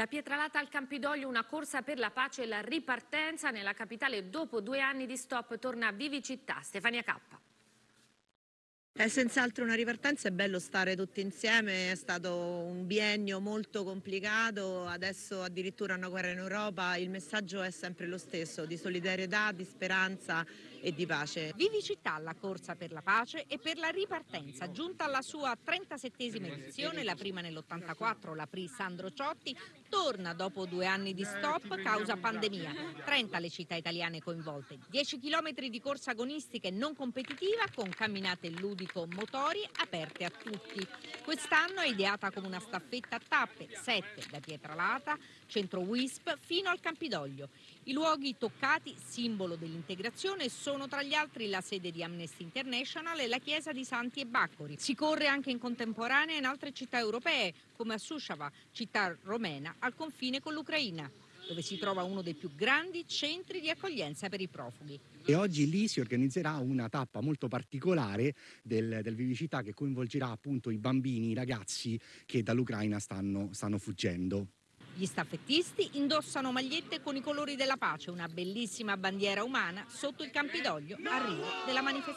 Da Pietralata al Campidoglio una corsa per la pace e la ripartenza nella capitale dopo due anni di stop torna Vivi Città. Stefania Cappa. È senz'altro una ripartenza, è bello stare tutti insieme, è stato un biennio molto complicato, adesso addirittura una guerra in Europa, il messaggio è sempre lo stesso, di solidarietà, di speranza e di pace. Vivi Città, la corsa per la pace e per la ripartenza, giunta alla sua 37esima edizione, la prima nell'84, la Pri Sandro Ciotti, torna dopo due anni di stop causa pandemia. 30 le città italiane coinvolte, 10 chilometri di corsa agonistica e non competitiva con camminate ludico-motori aperte a tutti. Quest'anno è ideata come una staffetta a tappe, 7 da Pietralata, centro WISP fino al Campidoglio. I luoghi toccati, simbolo dell'integrazione, sono tra gli altri la sede di Amnesty International e la chiesa di Santi e Baccori. Si corre anche in contemporanea in altre città europee, come a Sushava, città romena al confine con l'Ucraina dove si trova uno dei più grandi centri di accoglienza per i profughi. E oggi lì si organizzerà una tappa molto particolare del, del Vivicità che coinvolgerà appunto i bambini, i ragazzi che dall'Ucraina stanno, stanno fuggendo. Gli staffettisti indossano magliette con i colori della pace, una bellissima bandiera umana sotto il Campidoglio, arrivo della manifestazione.